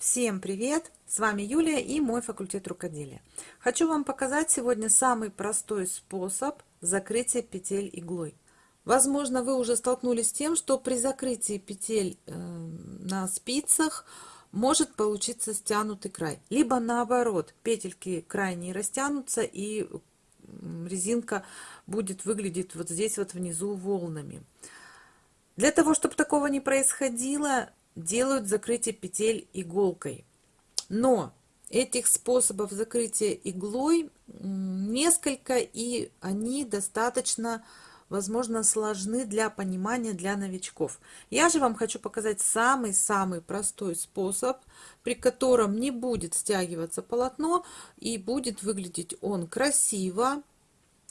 Всем привет! С вами Юлия и мой факультет рукоделия. Хочу вам показать сегодня самый простой способ закрытия петель иглой. Возможно, вы уже столкнулись с тем, что при закрытии петель э, на спицах может получиться стянутый край. Либо наоборот, петельки крайне растянутся и резинка будет выглядеть вот здесь вот внизу волнами. Для того, чтобы такого не происходило, делают закрытие петель иголкой. Но этих способов закрытия иглой несколько, и они достаточно, возможно, сложны для понимания для новичков. Я же вам хочу показать самый-самый простой способ, при котором не будет стягиваться полотно и будет выглядеть он красиво,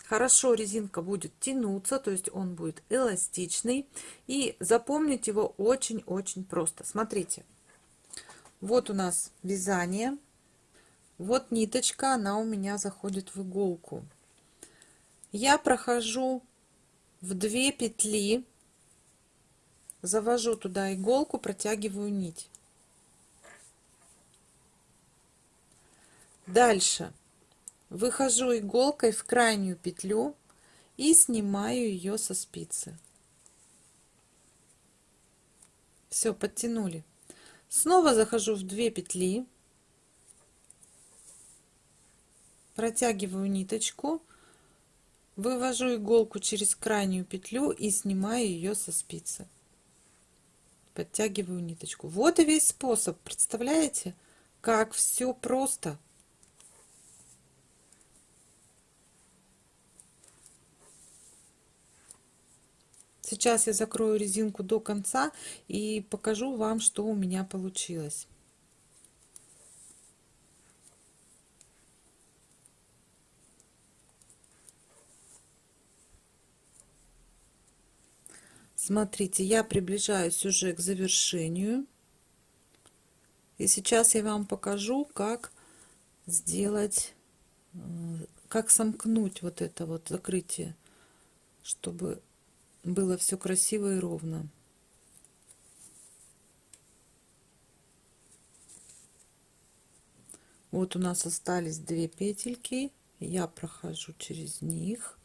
хорошо резинка будет тянуться, то есть он будет эластичный. И запомнить его очень-очень просто. Смотрите, вот у нас вязание. Вот ниточка, она у меня заходит в иголку. Я прохожу в две петли, завожу туда иголку, протягиваю нить. Дальше выхожу иголкой в крайнюю петлю и снимаю ее со спицы. Все подтянули. Снова захожу в две петли. Протягиваю ниточку вывожу иголку через крайнюю петлю и снимаю ее со спицы. Подтягиваю ниточку. Вот и весь способ представляете? Как все просто Сейчас я закрою резинку до конца и покажу вам, что у меня получилось. Смотрите, я приближаюсь уже к завершению. И сейчас я вам покажу, как сделать, э, как сомкнуть вот это вот закрытие, чтобы было все красиво и ровно. Вот у нас остались две петельки. Я прохожу через них.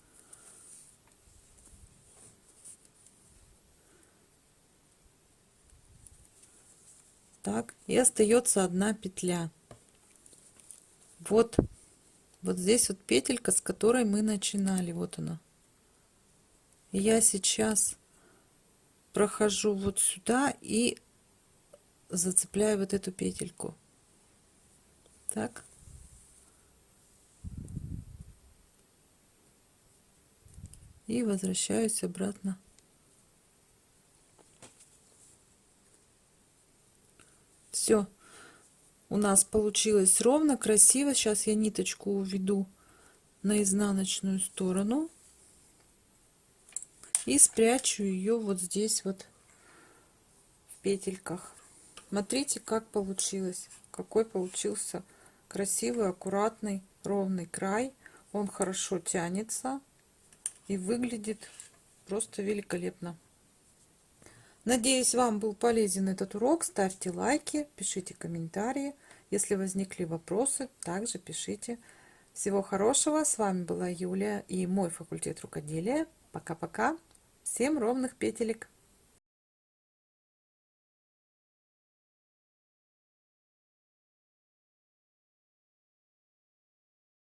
Так, и остается одна петля. Вот, вот здесь вот петелька, с которой мы начинали. Вот она я сейчас прохожу вот сюда и зацепляю вот эту петельку. Так. И возвращаюсь обратно. Все у нас получилось ровно красиво. Сейчас я ниточку уведу на изнаночную сторону и спрячу ее вот здесь вот в петельках. Смотрите как получилось какой получился красивый аккуратный ровный край. Он хорошо тянется и выглядит просто великолепно. Надеюсь вам был полезен этот урок. Ставьте лайки пишите комментарии. Если возникли вопросы также пишите. Всего хорошего. С вами была юлия и мой факультет рукоделия. Пока пока Всем ровных петелек!